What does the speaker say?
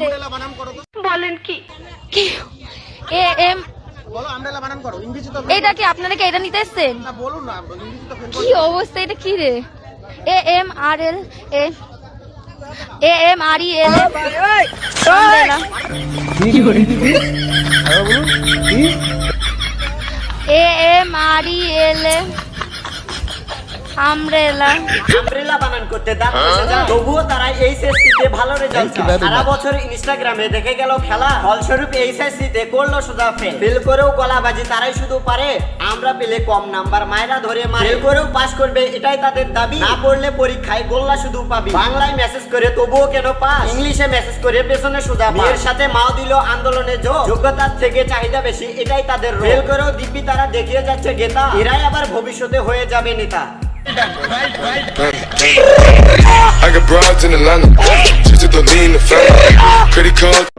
তো। কি? A M এটা কি আপনারা কি এটা নিতে এসছেন? না বলুন না ইংরেজি তো ফেল কি অবস্থা এটা কি রে? A M R L A A M R E L A M R E L umbrella umbrella বানান করতে দাঁত তবুও তারা এইচএসসি ভালো রেজাল্ট সারা বছর ইনস্টাগ্রামে দেখে গেল খেলা। ফলস্বরূপ এইচএসসি করল সোজা ফেল ফেল করেও গলাবাজি তারাই শুধু পারে। আমরা পেলে কম নাম্বার মায়েরা ধরে মারে। করেও পাস করবে এটাই তাদের দাবি। না পড়লে পরীক্ষায় গোল্লা শুধু পাবি। বাংলায় মেসেজ করে তবুও কেন পাস ইংলিশে মেসেজ করে পেছনে সোজা মেয়ের সাথে মাও দিল আন্দোলনে যোগ যোগ্যতার থেকে চাহিদা বেশি এটাই তাদের ফেল করেও দিব্যি তারা দেখিয়ে যাচ্ছে গেতা। এরাই আবার ভবিষ্যতে হয়ে যাবে নেতা। I got broads in Atlanta, just to lean the family. Credit card.